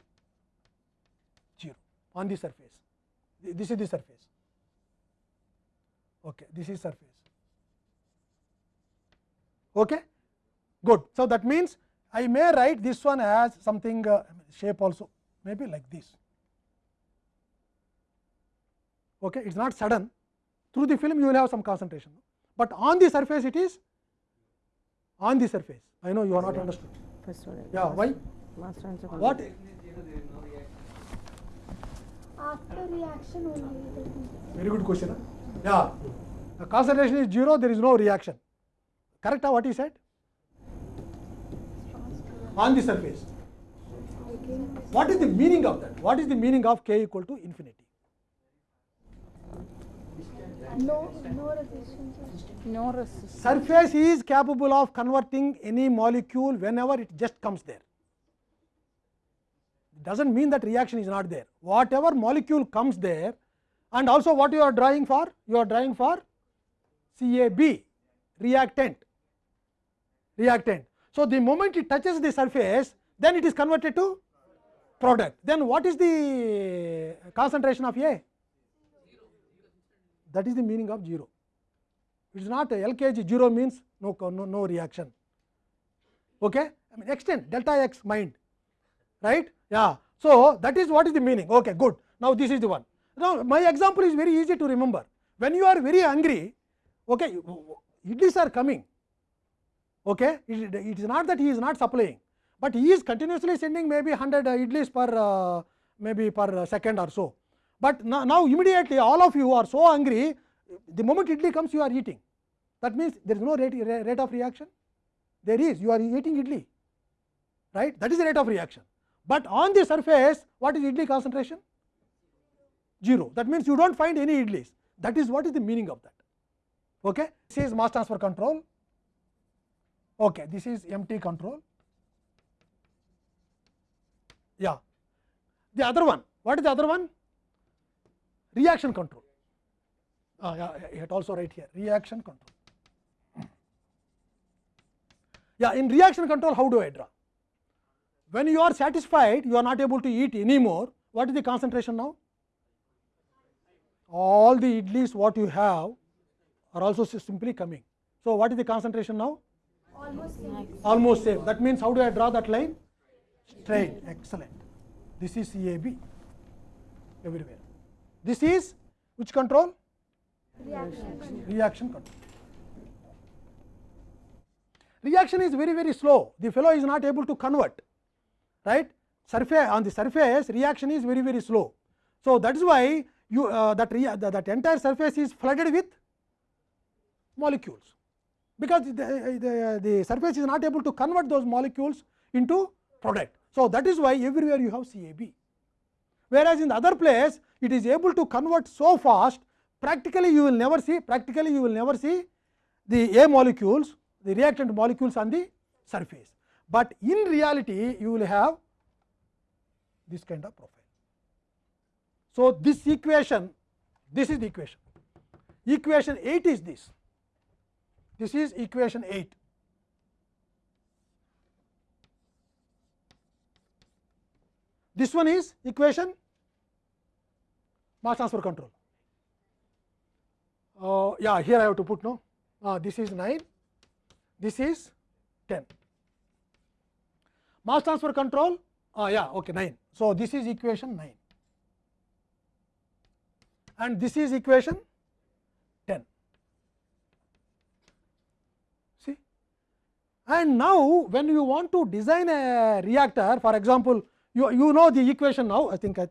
0 on the surface this is the surface okay this is surface okay good so that means i may write this one as something uh, shape also maybe like this okay it's not sudden through the film you will have some concentration but on the surface it is on the surface i know you are not understood First one. yeah why Mass transfer. what After reaction only. very good question huh? yeah the concentration is 0 there is no reaction correct huh, what he said on the surface what is the meaning of that what is the meaning of k equal to infinity no, no resistance. No resistance. surface is capable of converting any molecule whenever it just comes there does not mean that reaction is not there whatever molecule comes there and also what you are drawing for you are drawing for CAB reactant reactant so the moment it touches the surface then it is converted to product then what is the concentration of A that is the meaning of 0 it is not a LKG 0 means no, no, no reaction. Okay? I mean extend delta x mind, right? Yeah. So, that is what is the meaning. Okay, good. Now, this is the one. Now, my example is very easy to remember. When you are very hungry, Okay, idlis are coming. Okay, it, it is not that he is not supplying, but he is continuously sending maybe 100 idlis per uh, maybe per second or so. But now, now immediately all of you are so hungry, the moment idli comes you are eating. That means there is no rate, rate of reaction. There is, you are eating idli, right? That is the rate of reaction. But on the surface, what is idli concentration? 0. That means you dont find any idlis. That is what is the meaning of that. Okay? This is mass transfer control. Okay, this is empty control. Yeah. The other one, what is the other one? Reaction control. Uh, yeah, it also right here, reaction control. Yeah, in reaction control, how do I draw? When you are satisfied, you are not able to eat anymore. What is the concentration now? All the idlis what you have are also simply coming. So, what is the concentration now? Almost same. Almost same. That means, how do I draw that line? Straight. Excellent. This is CAB everywhere. This is which control? Reaction. reaction control. Reaction is very very slow, the fellow is not able to convert, right. Surface on the surface reaction is very very slow. So, that is why you uh, that, rea that, that entire surface is flooded with molecules, because the, the, the surface is not able to convert those molecules into product. So, that is why everywhere you have CAB, whereas in the other place it is able to convert so fast practically you will never see practically you will never see the A molecules the reactant molecules on the surface, but in reality you will have this kind of profile. So, this equation this is the equation equation 8 is this this is equation 8 this one is equation mass transfer control uh, yeah here I have to put no uh, this is 9 this is 10 mass transfer control uh, yeah okay 9 so this is equation 9 and this is equation 10 see and now when you want to design a reactor for example you you know the equation now i think i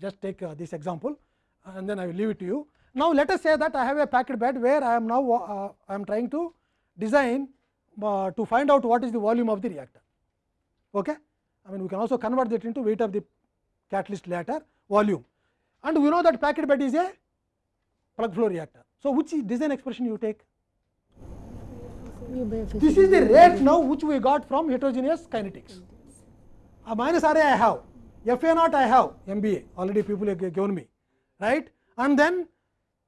just take uh, this example and then i will leave it to you now let us say that i have a packed bed where i am now uh, i am trying to design uh, to find out what is the volume of the reactor okay i mean we can also convert that into weight of the catalyst later volume and we know that packed bed is a plug flow reactor so which design expression you take this is the rate now which we got from heterogeneous kinetics. A minus RA I have, FA naught I have, MBA already people have given me, right? And then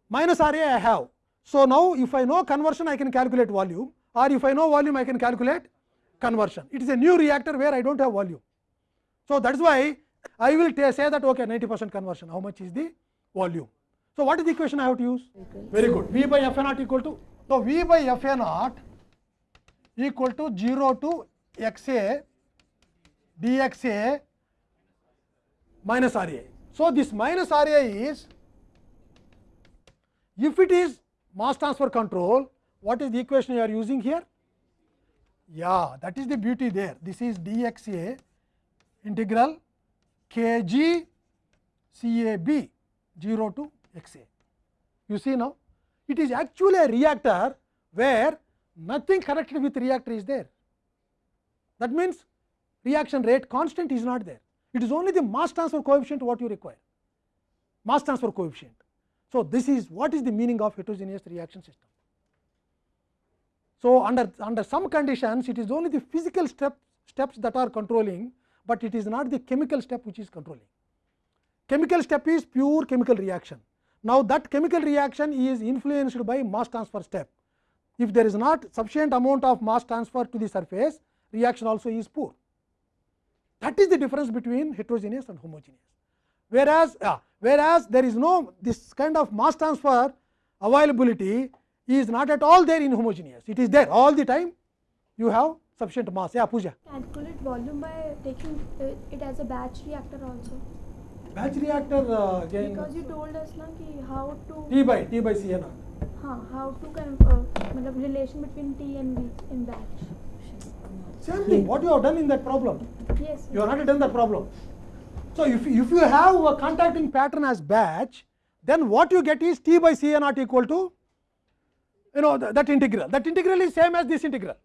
minus RA I have. So, now if I know conversion I can calculate volume or if I know volume I can calculate conversion. It is a new reactor where I do not have volume. So, that is why I will say that okay 90 percent conversion, how much is the volume. So, what is the equation I have to use? Very good. V by F A naught equal to, so V by F A naught equal to 0 to x a dx a minus R a. So, this minus R a is if it is mass transfer control, what is the equation you are using here? Yeah, that is the beauty there. This is dx a integral k g c a b 0 to x a. You see now, it is actually a reactor where nothing connected with reactor is there. That means, reaction rate constant is not there. It is only the mass transfer coefficient what you require, mass transfer coefficient. So, this is what is the meaning of heterogeneous reaction system. So, under, under some conditions it is only the physical step, steps that are controlling, but it is not the chemical step which is controlling. Chemical step is pure chemical reaction. Now, that chemical reaction is influenced by mass transfer step. If there is not sufficient amount of mass transfer to the surface, reaction also is poor. That is the difference between heterogeneous and homogeneous. Whereas, uh, whereas there is no this kind of mass transfer availability is not at all there in homogeneous. It is there all the time. You have sufficient mass. Yeah, Pooja. Calculate volume by taking it as a batch reactor also. Batch reactor uh, again. Because you told us na ki how to. T by T by C n. Huh, how to kind of, uh, relation between T and V in batch. Same thing, what you have done in that problem. Yes. You have not done that problem. So if, if you have a contacting pattern as batch, then what you get is t by c a naught equal to you know that, that integral. That integral is same as this integral.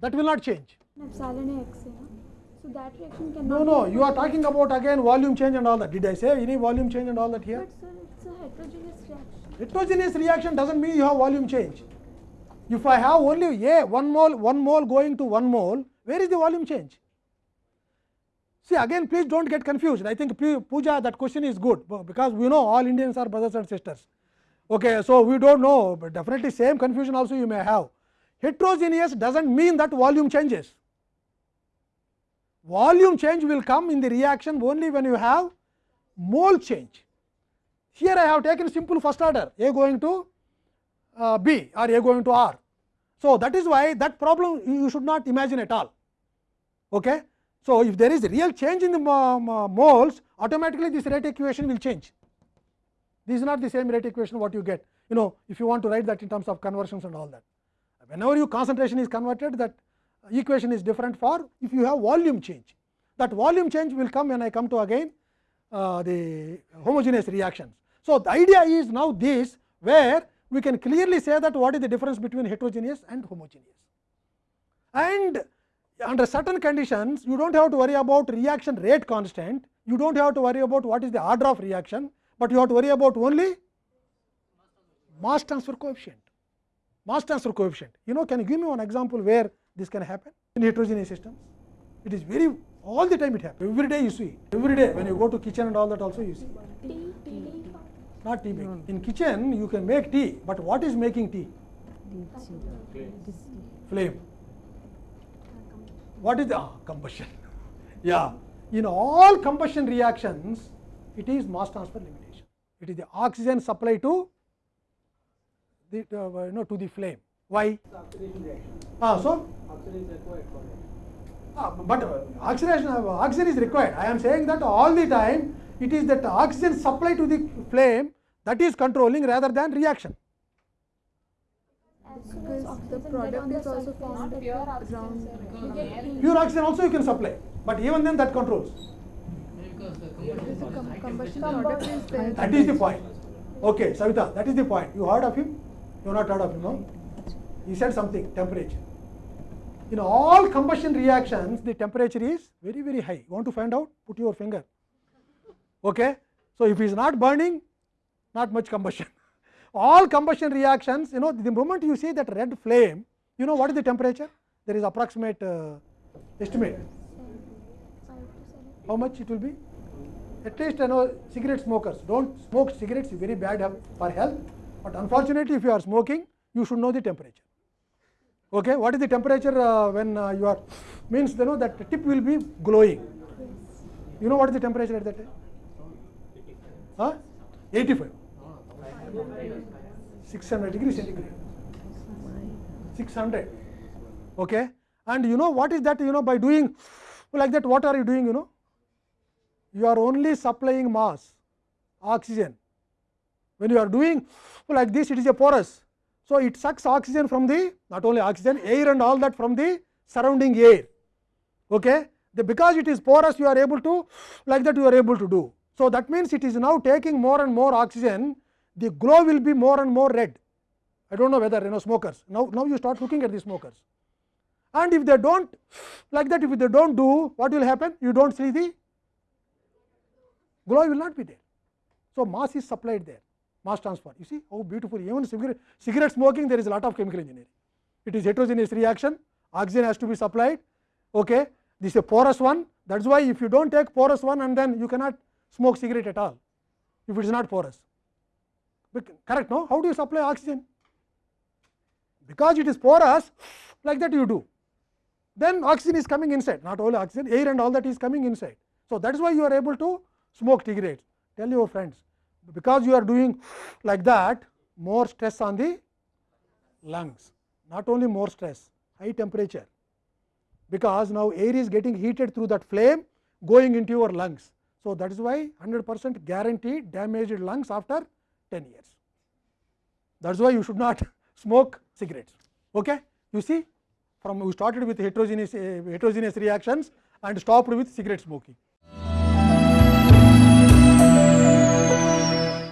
That will not change. X. So that reaction cannot. No, no. You are talking about again volume change and all that. Did I say any volume change and all that here? But sir, it's a heterogeneous reaction. Heterogeneous reaction doesn't mean you have volume change. If I have only a one mole, one mole going to one mole, where is the volume change? See again, please don't get confused. I think puja Pooja, that question is good because we know all Indians are brothers and sisters. Okay, so we don't know, but definitely same confusion also you may have. Heterogeneous does not mean that volume changes. Volume change will come in the reaction only when you have mole change. Here I have taken simple first order A going to uh, B or A going to R. So, that is why that problem you should not imagine at all. Okay? So, if there is real change in the moles automatically this rate equation will change. This is not the same rate equation what you get you know if you want to write that in terms of conversions and all that. Whenever your concentration is converted that equation is different for if you have volume change. That volume change will come when I come to again uh, the homogeneous reactions. So, the idea is now this where we can clearly say that what is the difference between heterogeneous and homogeneous. And under certain conditions you do not have to worry about reaction rate constant, you do not have to worry about what is the order of reaction, but you have to worry about only mass transfer coefficient. Mass transfer coefficient. You know, can you give me one example where this can happen in heterogeneous systems? It is very all the time it happens. Every day you see. Every day when you go to kitchen and all that also you see. T T D. Not tea making. In kitchen you can make tea, but what is making tea? Flame. What is the ah, combustion? yeah. In all combustion reactions, it is mass transfer limitation. It is the oxygen supply to the uh, you know to the flame. Why? Ah, so Ah, but uh, oxidation uh, oxygen is required. I am saying that all the time it is that oxygen supply to the flame that is controlling rather than reaction. Because the product is also at pure. Pure oxygen also you can supply, but even then that controls. That is the point. Okay, Savita, that is the point. You heard of him? You have not heard of him, no? He said something, temperature. In all combustion reactions, the temperature is very, very high. You want to find out? Put your finger. Okay? So, if he is not burning, not much combustion. all combustion reactions, you know, the moment you see that red flame, you know what is the temperature? There is approximate uh, estimate. How much it will be? At least you know cigarette smokers don't smoke cigarettes is very bad for health, but unfortunately if you are smoking you should know the temperature. Okay, what is the temperature uh, when uh, you are means you know that tip will be glowing. You know what is the temperature at that time? Huh? 85. 600 degree centigrade. 600. Okay, and you know what is that? You know by doing like that, what are you doing? You know, you are only supplying mass, oxygen. When you are doing like this, it is a porous. So, it sucks oxygen from the not only oxygen, air and all that from the surrounding air. Okay? The, because it is porous, you are able to like that you are able to do. So, that means it is now taking more and more oxygen, the glow will be more and more red. I do not know whether you know smokers. Now, now you start looking at the smokers. And if they do not like that, if they do not do, what will happen? You do not see the glow will not be there. So, mass is supplied there, mass transfer. You see how beautiful, even cigarette, cigarette smoking, there is a lot of chemical engineering. It is heterogeneous reaction, oxygen has to be supplied. Okay. This is a porous one. That is why if you do not take porous one and then you cannot smoke cigarette at all, if it is not porous. Correct, no? How do you supply oxygen? Because it is porous, like that you do. Then oxygen is coming inside, not only oxygen, air and all that is coming inside. So, that is why you are able to smoke cigarettes. Tell your friends, because you are doing like that, more stress on the lungs, not only more stress, high temperature, because now air is getting heated through that flame going into your lungs. So, that is why 100 percent guarantee damaged lungs after 10 years. that is why you should not smoke cigarettes. Okay? You see from we started with heterogeneous, uh, heterogeneous reactions and stopped with cigarette smoking.